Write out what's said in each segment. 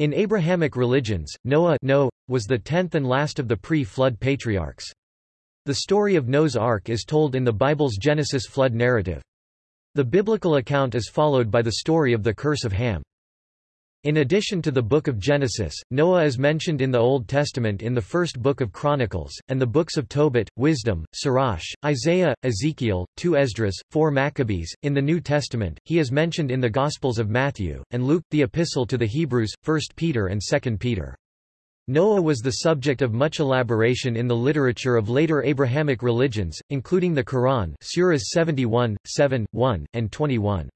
In Abrahamic religions, Noah no, was the tenth and last of the pre-flood patriarchs. The story of Noah's Ark is told in the Bible's Genesis flood narrative. The biblical account is followed by the story of the curse of Ham. In addition to the Book of Genesis, Noah is mentioned in the Old Testament in the first book of Chronicles, and the books of Tobit, Wisdom, Sirach, Isaiah, Ezekiel, 2 Esdras, 4 Maccabees. In the New Testament, he is mentioned in the Gospels of Matthew, and Luke, the Epistle to the Hebrews, 1 Peter and 2 Peter. Noah was the subject of much elaboration in the literature of later Abrahamic religions, including the Quran Surahs 71, 7, 1, and 21.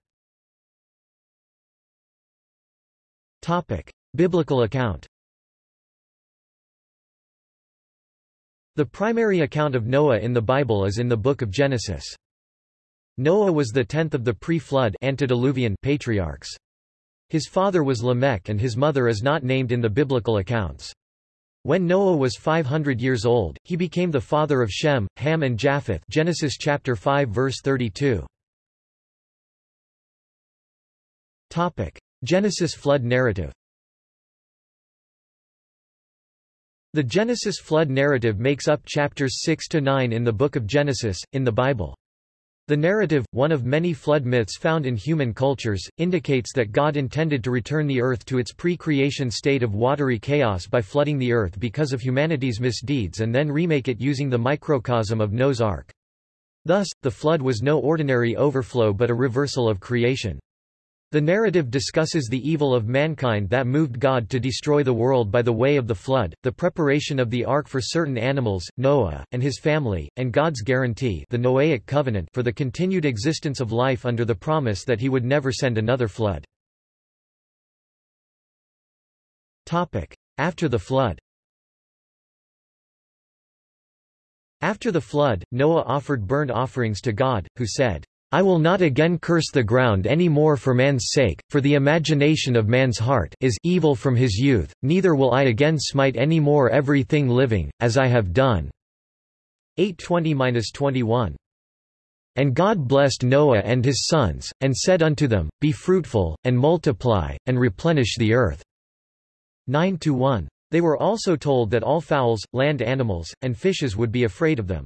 Topic. Biblical account The primary account of Noah in the Bible is in the Book of Genesis. Noah was the tenth of the pre-flood antediluvian patriarchs. His father was Lamech and his mother is not named in the biblical accounts. When Noah was 500 years old, he became the father of Shem, Ham and Japheth Genesis chapter 5 verse 32. Topic. Genesis flood narrative The Genesis flood narrative makes up chapters 6 to 9 in the Book of Genesis, in the Bible. The narrative, one of many flood myths found in human cultures, indicates that God intended to return the earth to its pre-creation state of watery chaos by flooding the earth because of humanity's misdeeds and then remake it using the microcosm of Noah's Ark. Thus, the flood was no ordinary overflow but a reversal of creation. The narrative discusses the evil of mankind that moved God to destroy the world by the way of the flood, the preparation of the ark for certain animals, Noah, and his family, and God's guarantee the Noahic covenant for the continued existence of life under the promise that he would never send another flood. After the flood After the flood, Noah offered burnt offerings to God, who said, I will not again curse the ground any more for man's sake, for the imagination of man's heart is evil from his youth, neither will I again smite any more everything living, as I have done. 820-21 And God blessed Noah and his sons, and said unto them, Be fruitful, and multiply, and replenish the earth. 9-1. They were also told that all fowls, land animals, and fishes would be afraid of them.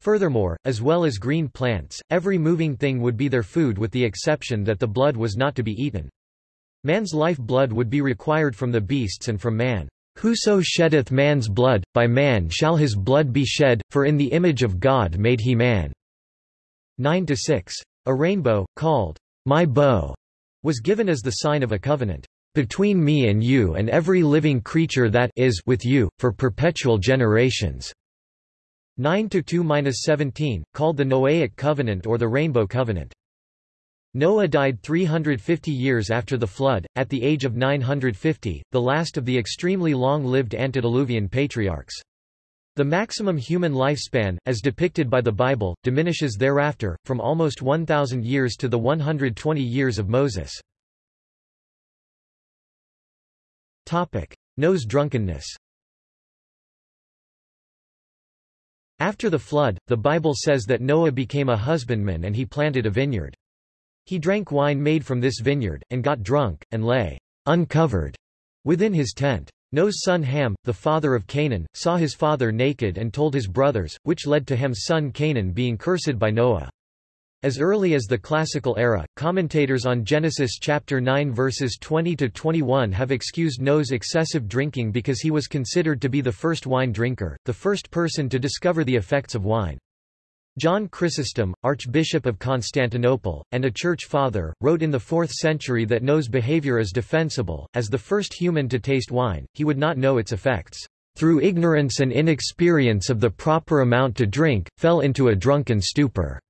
Furthermore, as well as green plants, every moving thing would be their food with the exception that the blood was not to be eaten. Man's life blood would be required from the beasts and from man. Whoso sheddeth man's blood, by man shall his blood be shed, for in the image of God made he man. 9-6. A rainbow, called, my bow, was given as the sign of a covenant, between me and you and every living creature that is with you, for perpetual generations. 9-2-17, called the Noahic Covenant or the Rainbow Covenant. Noah died 350 years after the flood, at the age of 950, the last of the extremely long-lived antediluvian patriarchs. The maximum human lifespan, as depicted by the Bible, diminishes thereafter, from almost 1,000 years to the 120 years of Moses. Noah's drunkenness After the flood, the Bible says that Noah became a husbandman and he planted a vineyard. He drank wine made from this vineyard, and got drunk, and lay uncovered within his tent. Noah's son Ham, the father of Canaan, saw his father naked and told his brothers, which led to Ham's son Canaan being cursed by Noah. As early as the Classical era, commentators on Genesis chapter 9 verses 20 to 21 have excused Noah's excessive drinking because he was considered to be the first wine drinker, the first person to discover the effects of wine. John Chrysostom, Archbishop of Constantinople, and a church father, wrote in the 4th century that Noah's behavior is defensible. As the first human to taste wine, he would not know its effects. Through ignorance and inexperience of the proper amount to drink, fell into a drunken stupor.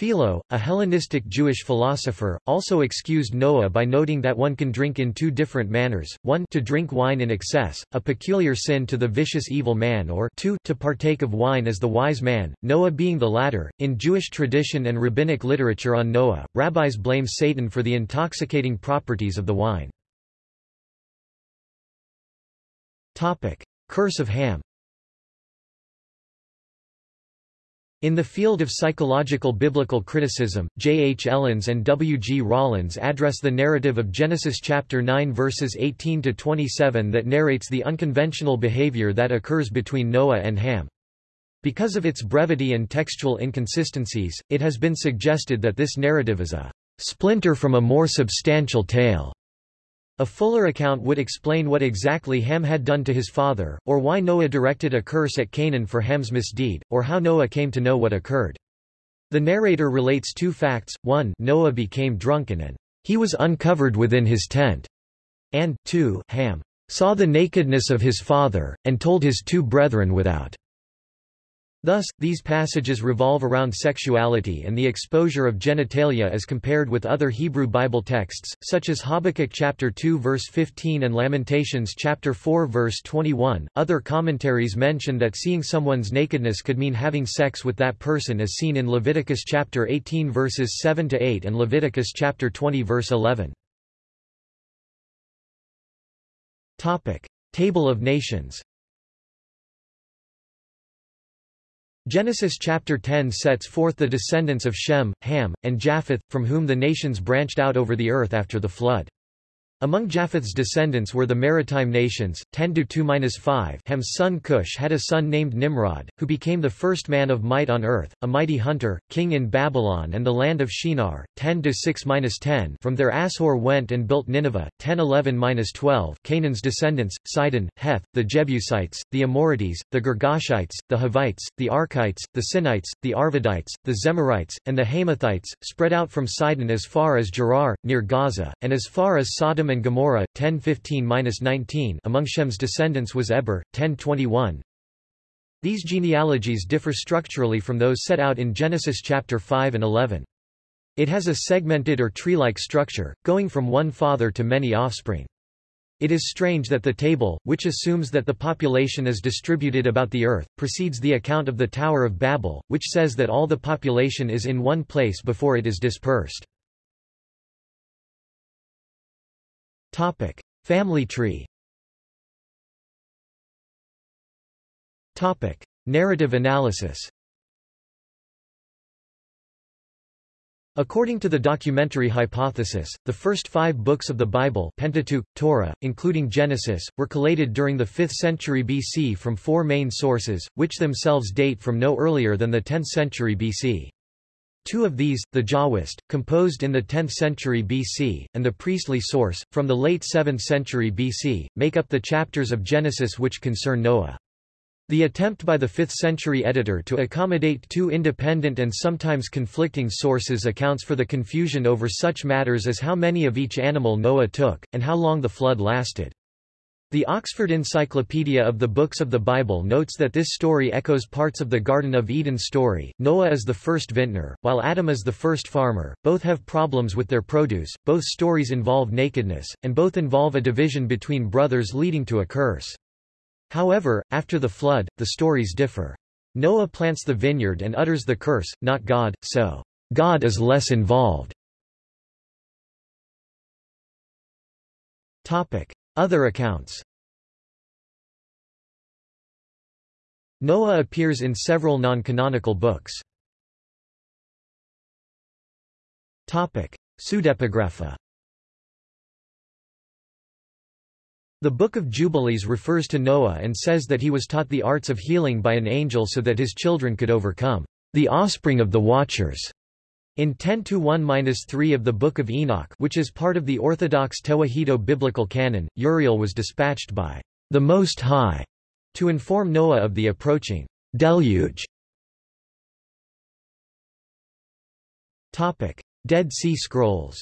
Philo, a Hellenistic Jewish philosopher, also excused Noah by noting that one can drink in two different manners, one to drink wine in excess, a peculiar sin to the vicious evil man or two to partake of wine as the wise man, Noah being the latter. In Jewish tradition and rabbinic literature on Noah, rabbis blame Satan for the intoxicating properties of the wine. Curse of Ham In the field of psychological biblical criticism, J. H. Ellens and W. G. Rollins address the narrative of Genesis chapter 9 verses 18 to 27 that narrates the unconventional behavior that occurs between Noah and Ham. Because of its brevity and textual inconsistencies, it has been suggested that this narrative is a splinter from a more substantial tale. A fuller account would explain what exactly Ham had done to his father, or why Noah directed a curse at Canaan for Ham's misdeed, or how Noah came to know what occurred. The narrator relates two facts, one Noah became drunken and he was uncovered within his tent, and, two Ham saw the nakedness of his father, and told his two brethren without. Thus, these passages revolve around sexuality and the exposure of genitalia as compared with other Hebrew Bible texts, such as Habakkuk chapter 2 verse 15 and Lamentations chapter 4 verse 21. Other commentaries mention that seeing someone's nakedness could mean having sex with that person as seen in Leviticus chapter 18 verses 7 to 8 and Leviticus chapter 20 verse 11. Topic: Table of Nations. Genesis chapter 10 sets forth the descendants of Shem, Ham, and Japheth, from whom the nations branched out over the earth after the flood. Among Japheth's descendants were the maritime nations. 10 2-5 Ham's son Cush had a son named Nimrod, who became the first man of might on earth, a mighty hunter, king in Babylon and the land of Shinar. 10 6-10 From there Asshur went and built Nineveh. 10 11-12 Canaan's descendants: Sidon, Heth, the Jebusites, the Amorites, the Girgashites, the Hivites, the Arkites, the Sinites, the Arvadites, the Zemarites, and the Hamathites, spread out from Sidon as far as Gerar, near Gaza, and as far as Sodom and Gomorrah 1015-19 among Shem's descendants was Eber 1021 These genealogies differ structurally from those set out in Genesis chapter 5 and 11 It has a segmented or tree-like structure going from one father to many offspring. It is strange that the table, which assumes that the population is distributed about the earth, precedes the account of the Tower of Babel, which says that all the population is in one place before it is dispersed. Topic: Family tree. Topic: Narrative analysis. According to the documentary hypothesis, the first five books of the Bible Pentateuch, Torah, including Genesis, were collated during the 5th century BC from four main sources, which themselves date from no earlier than the 10th century BC. Two of these, the Jahwist, composed in the 10th century BC, and the priestly source, from the late 7th century BC, make up the chapters of Genesis which concern Noah. The attempt by the 5th century editor to accommodate two independent and sometimes conflicting sources accounts for the confusion over such matters as how many of each animal Noah took, and how long the flood lasted. The Oxford Encyclopedia of the Books of the Bible notes that this story echoes parts of the Garden of Eden story. Noah is the first vintner, while Adam is the first farmer. Both have problems with their produce, both stories involve nakedness, and both involve a division between brothers leading to a curse. However, after the flood, the stories differ. Noah plants the vineyard and utters the curse, not God, so God is less involved. Topic. Other accounts Noah appears in several non-canonical books. Pseudepigrapha The Book of Jubilees refers to Noah and says that he was taught the arts of healing by an angel so that his children could overcome the offspring of the Watchers. In 10-1-3 of the Book of Enoch which is part of the Orthodox Tewahedo biblical canon, Uriel was dispatched by the Most High to inform Noah of the approaching deluge. Topic. Dead Sea Scrolls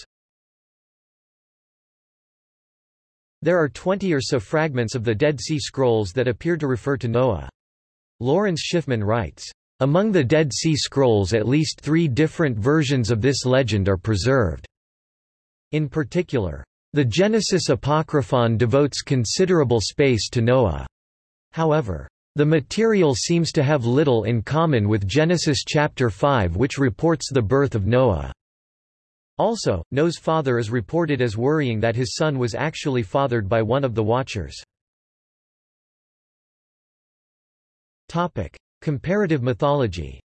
There are 20 or so fragments of the Dead Sea Scrolls that appear to refer to Noah. Lawrence Schiffman writes, among the Dead Sea Scrolls at least three different versions of this legend are preserved. In particular, the Genesis Apocryphon devotes considerable space to Noah. However, the material seems to have little in common with Genesis chapter 5 which reports the birth of Noah. Also, Noah's father is reported as worrying that his son was actually fathered by one of the Watchers. Comparative mythology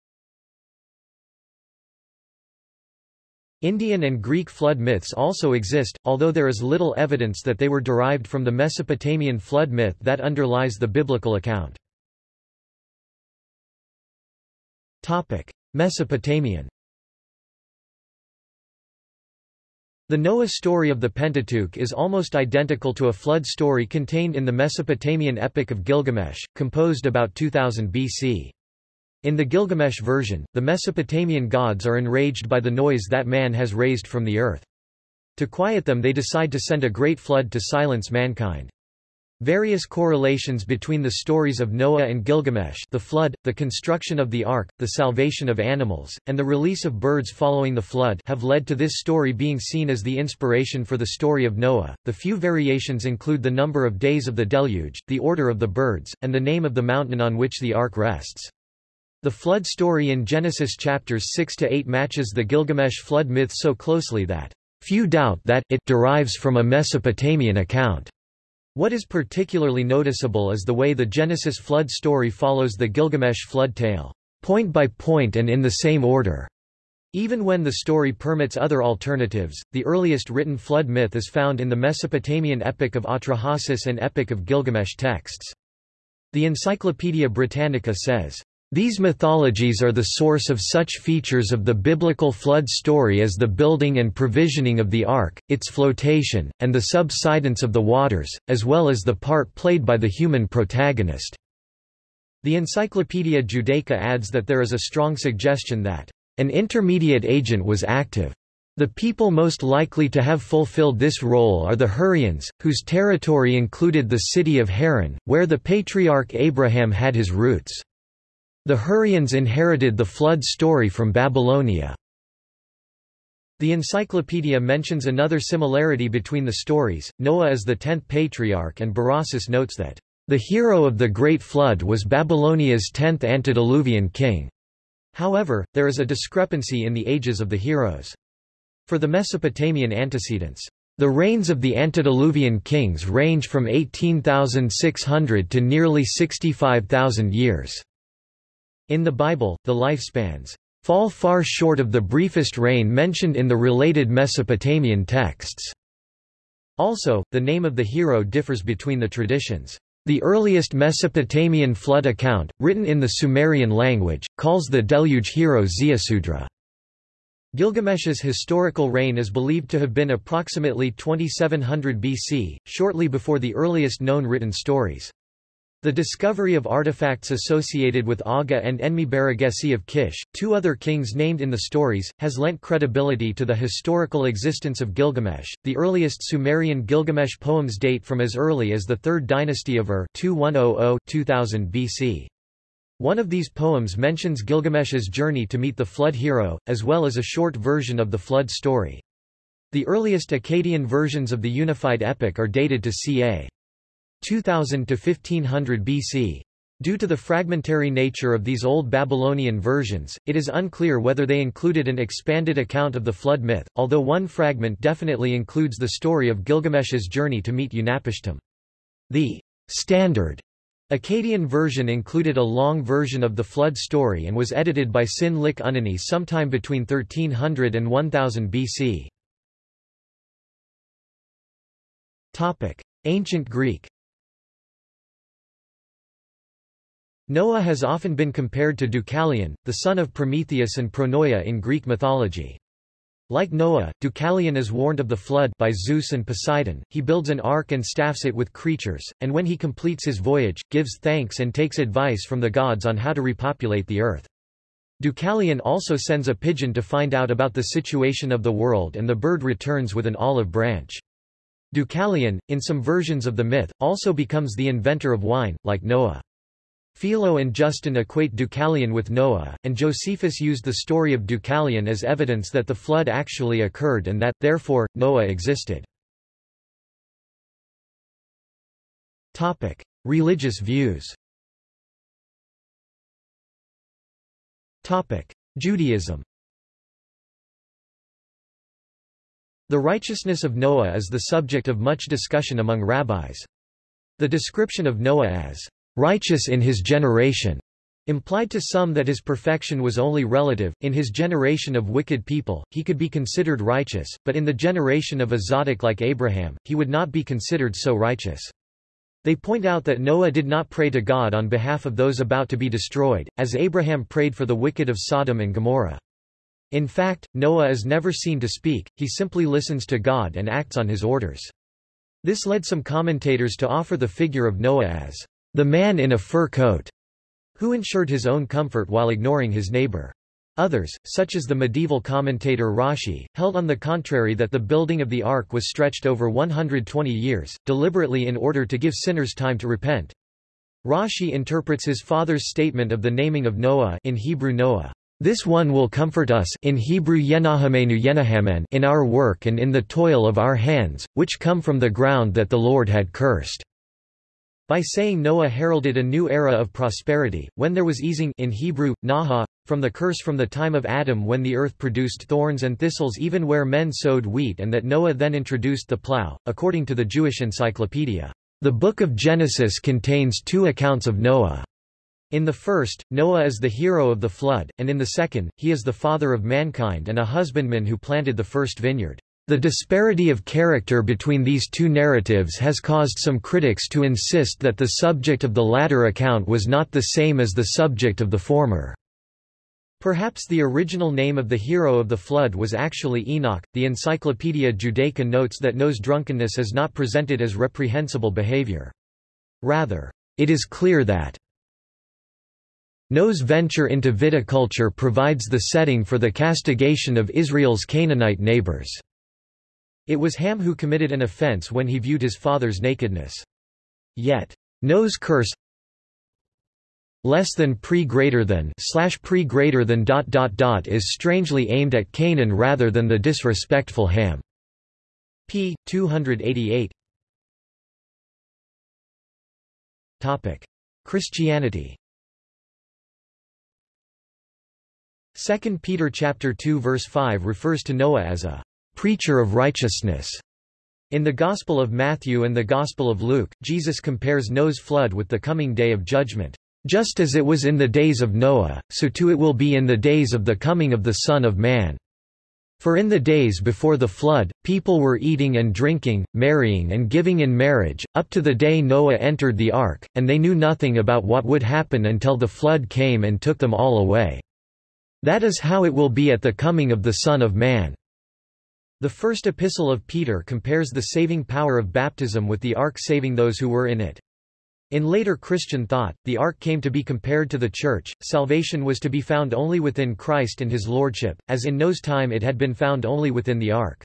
Indian and Greek flood myths also exist, although there is little evidence that they were derived from the Mesopotamian flood myth that underlies the biblical account. Mesopotamian The Noah story of the Pentateuch is almost identical to a flood story contained in the Mesopotamian Epic of Gilgamesh, composed about 2000 BC. In the Gilgamesh version, the Mesopotamian gods are enraged by the noise that man has raised from the earth. To quiet them they decide to send a great flood to silence mankind. Various correlations between the stories of Noah and Gilgamesh the flood, the construction of the ark, the salvation of animals, and the release of birds following the flood have led to this story being seen as the inspiration for the story of Noah. The few variations include the number of days of the deluge, the order of the birds, and the name of the mountain on which the ark rests. The flood story in Genesis chapters 6 to 8 matches the Gilgamesh flood myth so closely that few doubt that it derives from a Mesopotamian account. What is particularly noticeable is the way the Genesis flood story follows the Gilgamesh flood tale, point by point and in the same order. Even when the story permits other alternatives, the earliest written flood myth is found in the Mesopotamian Epic of Atrahasis and Epic of Gilgamesh texts. The Encyclopaedia Britannica says, these mythologies are the source of such features of the biblical flood story as the building and provisioning of the ark, its flotation, and the subsidence of the waters, as well as the part played by the human protagonist. The Encyclopaedia Judaica adds that there is a strong suggestion that an intermediate agent was active. The people most likely to have fulfilled this role are the Hurrians, whose territory included the city of Haran, where the patriarch Abraham had his roots. The Hurrians inherited the flood story from Babylonia. The encyclopedia mentions another similarity between the stories. Noah is the tenth patriarch, and Berossus notes that the hero of the Great Flood was Babylonia's tenth antediluvian king. However, there is a discrepancy in the ages of the heroes. For the Mesopotamian antecedents, the reigns of the antediluvian kings range from 18,600 to nearly 65,000 years. In the Bible, the lifespans fall far short of the briefest reign mentioned in the related Mesopotamian texts. Also, the name of the hero differs between the traditions. The earliest Mesopotamian flood account, written in the Sumerian language, calls the deluge hero Ziusudra. Gilgamesh's historical reign is believed to have been approximately 2700 BC, shortly before the earliest known written stories. The discovery of artifacts associated with Aga and Enmebaragesi of Kish, two other kings named in the stories, has lent credibility to the historical existence of Gilgamesh. The earliest Sumerian Gilgamesh poems date from as early as the Third Dynasty of Ur 2100-2000 BC. One of these poems mentions Gilgamesh's journey to meet the flood hero, as well as a short version of the flood story. The earliest Akkadian versions of the unified epic are dated to ca. 2000 to 1500 BC. Due to the fragmentary nature of these Old Babylonian versions, it is unclear whether they included an expanded account of the flood myth, although one fragment definitely includes the story of Gilgamesh's journey to meet Utnapishtim. The standard Akkadian version included a long version of the flood story and was edited by Sîn-lēqi-unninni sometime between 1300 and 1000 BC. Ancient Greek Noah has often been compared to Deucalion, the son of Prometheus and Pronoia in Greek mythology. Like Noah, Deucalion is warned of the flood by Zeus and Poseidon, he builds an ark and staffs it with creatures, and when he completes his voyage, gives thanks and takes advice from the gods on how to repopulate the earth. Deucalion also sends a pigeon to find out about the situation of the world and the bird returns with an olive branch. Deucalion, in some versions of the myth, also becomes the inventor of wine, like Noah. Philo and Justin equate Deucalion with Noah, and Josephus used the story of Deucalion as evidence that the flood actually occurred and that, therefore, Noah existed. Religious views Judaism The righteousness of Noah is the subject of much discussion among rabbis. The description of Noah as righteous in his generation, Implied to some that his perfection was only relative, in his generation of wicked people, he could be considered righteous, but in the generation of a tzadik like Abraham, he would not be considered so righteous. They point out that Noah did not pray to God on behalf of those about to be destroyed, as Abraham prayed for the wicked of Sodom and Gomorrah. In fact, Noah is never seen to speak, he simply listens to God and acts on his orders. This led some commentators to offer the figure of Noah as the man in a fur coat who ensured his own comfort while ignoring his neighbor. Others, such as the medieval commentator Rashi, held on the contrary that the building of the ark was stretched over 120 years, deliberately in order to give sinners time to repent. Rashi interprets his father's statement of the naming of Noah in Hebrew Noah. This one will comfort us in Hebrew Yenahamenu Yenahamen in our work and in the toil of our hands, which come from the ground that the Lord had cursed. By saying Noah heralded a new era of prosperity, when there was easing in Hebrew, naha, from the curse from the time of Adam when the earth produced thorns and thistles even where men sowed wheat and that Noah then introduced the plow, according to the Jewish Encyclopedia. The Book of Genesis contains two accounts of Noah. In the first, Noah is the hero of the flood, and in the second, he is the father of mankind and a husbandman who planted the first vineyard. The disparity of character between these two narratives has caused some critics to insist that the subject of the latter account was not the same as the subject of the former. Perhaps the original name of the hero of the flood was actually Enoch. The Encyclopaedia Judaica notes that Noah's drunkenness is not presented as reprehensible behavior. Rather, it is clear that Noah's venture into viticulture provides the setting for the castigation of Israel's Canaanite neighbors. It was Ham who committed an offense when he viewed his father's nakedness. Yet, Noah's curse less than pre greater than slash pre greater than dot dot dot is strangely aimed at Canaan rather than the disrespectful Ham. p. 288 Topic. Christianity 2 Peter chapter 2 verse 5 refers to Noah as a preacher of righteousness. In the Gospel of Matthew and the Gospel of Luke, Jesus compares Noah's flood with the coming day of judgment. Just as it was in the days of Noah, so too it will be in the days of the coming of the Son of Man. For in the days before the flood, people were eating and drinking, marrying and giving in marriage, up to the day Noah entered the ark, and they knew nothing about what would happen until the flood came and took them all away. That is how it will be at the coming of the Son of Man. The first epistle of Peter compares the saving power of baptism with the ark saving those who were in it. In later Christian thought, the ark came to be compared to the church, salvation was to be found only within Christ and his lordship, as in Noah's time it had been found only within the ark.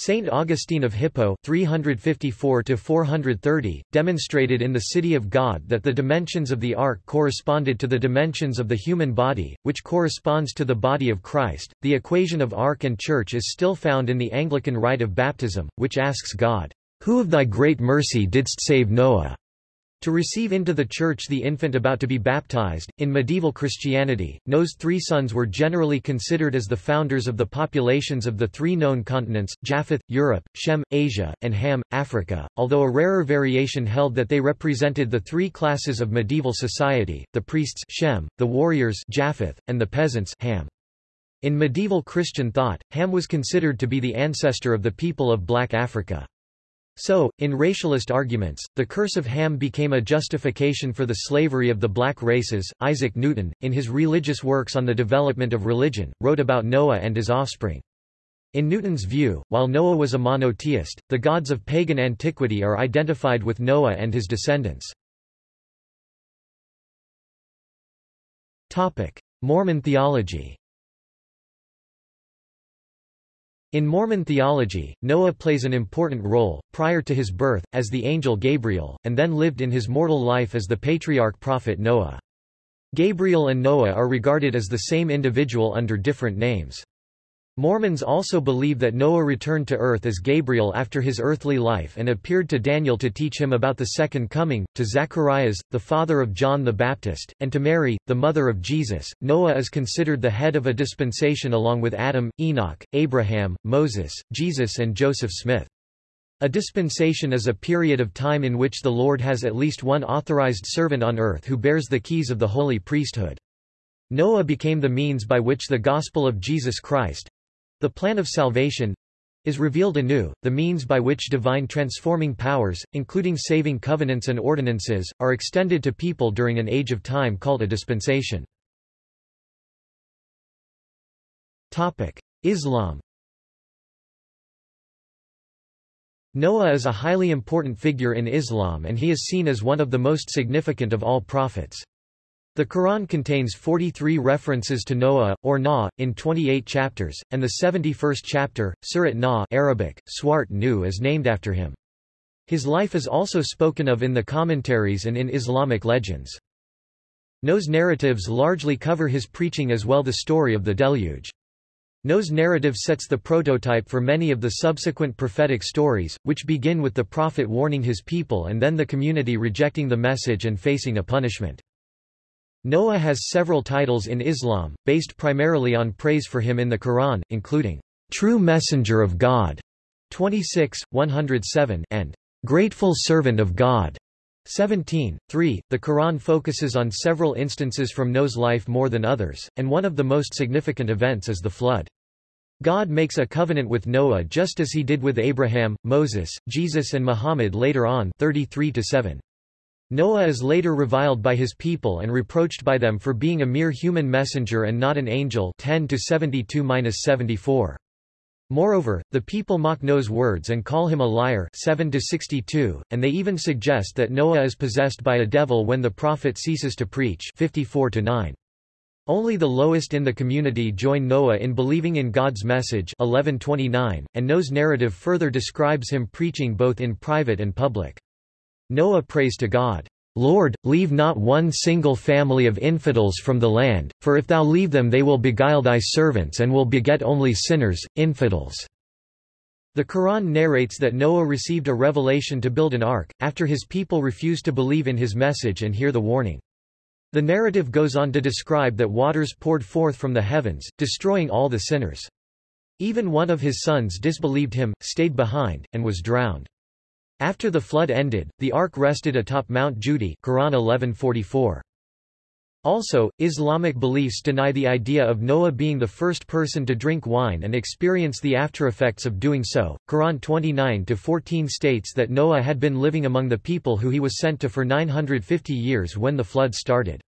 Saint Augustine of Hippo 354 demonstrated in the City of God that the dimensions of the ark corresponded to the dimensions of the human body, which corresponds to the body of Christ. The equation of ark and church is still found in the Anglican rite of baptism, which asks God, Who of thy great mercy didst save Noah? To receive into the Church the infant about to be baptized, in medieval Christianity, Noah's three sons were generally considered as the founders of the populations of the three known continents, Japheth, Europe, Shem, Asia, and Ham, Africa, although a rarer variation held that they represented the three classes of medieval society, the priests Shem, the warriors Japheth, and the peasants Ham. In medieval Christian thought, Ham was considered to be the ancestor of the people of Black Africa. So, in racialist arguments, the curse of Ham became a justification for the slavery of the black races. Isaac Newton, in his religious works on the development of religion, wrote about Noah and his offspring. In Newton's view, while Noah was a monotheist, the gods of pagan antiquity are identified with Noah and his descendants. Mormon theology In Mormon theology, Noah plays an important role, prior to his birth, as the angel Gabriel, and then lived in his mortal life as the patriarch prophet Noah. Gabriel and Noah are regarded as the same individual under different names. Mormons also believe that Noah returned to earth as Gabriel after his earthly life and appeared to Daniel to teach him about the Second Coming, to Zacharias, the father of John the Baptist, and to Mary, the mother of Jesus. Noah is considered the head of a dispensation along with Adam, Enoch, Abraham, Moses, Jesus, and Joseph Smith. A dispensation is a period of time in which the Lord has at least one authorized servant on earth who bears the keys of the holy priesthood. Noah became the means by which the gospel of Jesus Christ—the plan of salvation—is revealed anew, the means by which divine transforming powers, including saving covenants and ordinances, are extended to people during an age of time called a dispensation. Islam Noah is a highly important figure in Islam and he is seen as one of the most significant of all prophets. The Quran contains 43 references to Noah, or Na, in 28 chapters, and the 71st chapter, Surat Na Arabic, Swart Nu is named after him. His life is also spoken of in the commentaries and in Islamic legends. Noah's narratives largely cover his preaching as well the story of the deluge. Noah's narrative sets the prototype for many of the subsequent prophetic stories, which begin with the prophet warning his people and then the community rejecting the message and facing a punishment. Noah has several titles in Islam, based primarily on praise for him in the Quran, including, "'True Messenger of God' 26, 107 and "'Grateful Servant of God' 17. 3. The Quran focuses on several instances from Noah's life more than others, and one of the most significant events is the flood. God makes a covenant with Noah just as he did with Abraham, Moses, Jesus and Muhammad later on 33 -7. Noah is later reviled by his people and reproached by them for being a mere human messenger and not an angel 10 72-74. Moreover, the people mock Noah's words and call him a liar 7 62, and they even suggest that Noah is possessed by a devil when the prophet ceases to preach 54 9. Only the lowest in the community join Noah in believing in God's message 1129, and Noah's narrative further describes him preaching both in private and public. Noah prays to God, Lord, leave not one single family of infidels from the land, for if thou leave them they will beguile thy servants and will beget only sinners, infidels." The Quran narrates that Noah received a revelation to build an ark, after his people refused to believe in his message and hear the warning. The narrative goes on to describe that waters poured forth from the heavens, destroying all the sinners. Even one of his sons disbelieved him, stayed behind, and was drowned. After the flood ended, the ark rested atop Mount Judi Quran 1144. Also, Islamic beliefs deny the idea of Noah being the first person to drink wine and experience the aftereffects of doing so. Quran 29-14 states that Noah had been living among the people who he was sent to for 950 years when the flood started.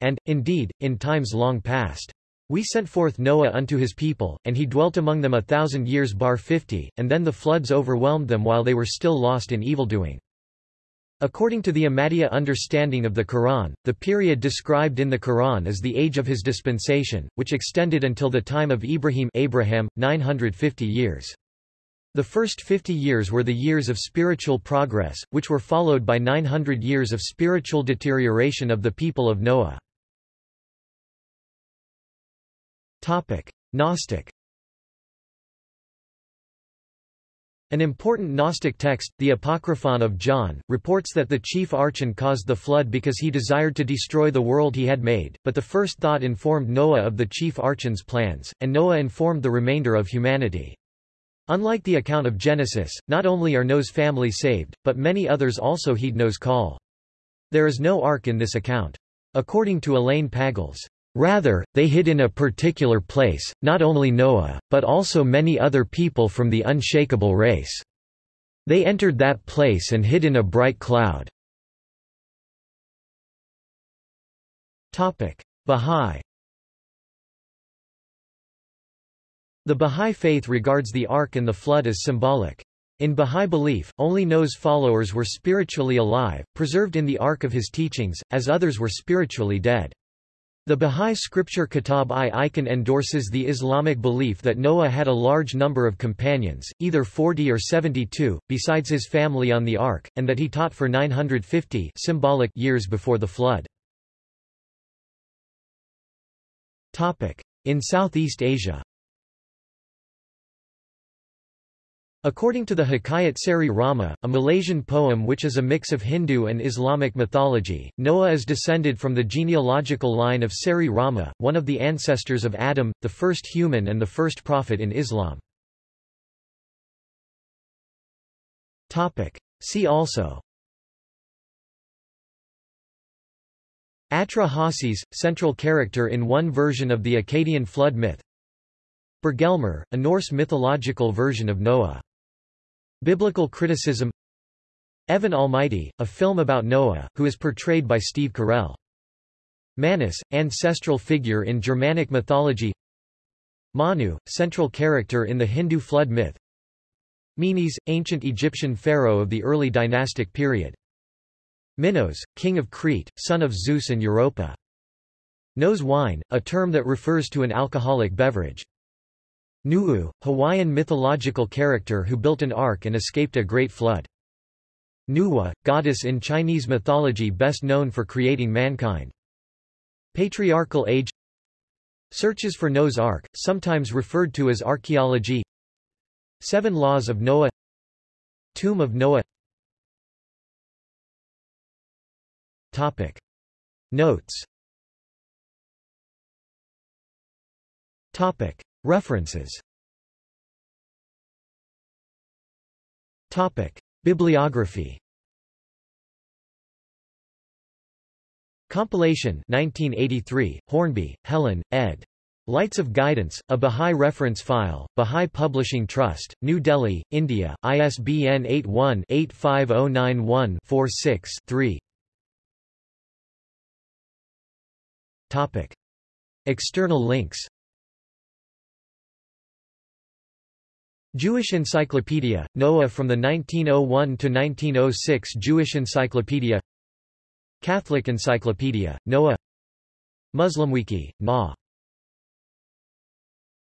And, indeed, in times long past. We sent forth Noah unto his people, and he dwelt among them a thousand years bar fifty, and then the floods overwhelmed them while they were still lost in evildoing. According to the Ahmadiyya understanding of the Quran, the period described in the Quran is the age of his dispensation, which extended until the time of Ibrahim Abraham, 950 years. The first 50 years were the years of spiritual progress, which were followed by 900 years of spiritual deterioration of the people of Noah. Topic: Gnostic. An important Gnostic text, the Apocryphon of John, reports that the chief archon caused the flood because he desired to destroy the world he had made, but the first thought informed Noah of the chief archon's plans, and Noah informed the remainder of humanity. Unlike the account of Genesis, not only are Noah's family saved, but many others also heed Noah's call. There is no ark in this account. According to Elaine Pagels, Rather, they hid in a particular place, not only Noah, but also many other people from the unshakable race. They entered that place and hid in a bright cloud. Bahá'í The Bahá'í faith regards the Ark and the Flood as symbolic. In Bahá'í belief, only Noah's followers were spiritually alive, preserved in the ark of his teachings, as others were spiritually dead. The Bahá'í scripture Kitab-i-Iqan endorses the Islamic belief that Noah had a large number of companions, either 40 or 72, besides his family on the ark, and that he taught for 950 symbolic years before the flood. In Southeast Asia According to the Hikayat Seri Rama, a Malaysian poem which is a mix of Hindu and Islamic mythology, Noah is descended from the genealogical line of Seri Rama, one of the ancestors of Adam, the first human and the first prophet in Islam. See also Atra-Hasis, central character in one version of the Akkadian flood myth Bergelmir, a Norse mythological version of Noah. Biblical criticism Evan Almighty, a film about Noah, who is portrayed by Steve Carell. Manus, ancestral figure in Germanic mythology Manu, central character in the Hindu flood myth Menes, ancient Egyptian pharaoh of the early dynastic period Minos, king of Crete, son of Zeus and Europa. Noah's wine, a term that refers to an alcoholic beverage. Nu'u, Hawaiian mythological character who built an ark and escaped a great flood. Nuwa, goddess in Chinese mythology best known for creating mankind. Patriarchal age Searches for Noah's Ark, sometimes referred to as archaeology Seven Laws of Noah Tomb of Noah Topic. Notes Topic. References Topic. Bibliography Compilation 1983, Hornby, Helen, ed. Lights of Guidance, a Baha'i reference file, Baha'i Publishing Trust, New Delhi, India, ISBN 81-85091-46-3 Topic. External links Jewish Encyclopedia, Noah from the 1901 to 1906 Jewish Encyclopedia. Catholic Encyclopedia, Noah. Muslimwiki, Na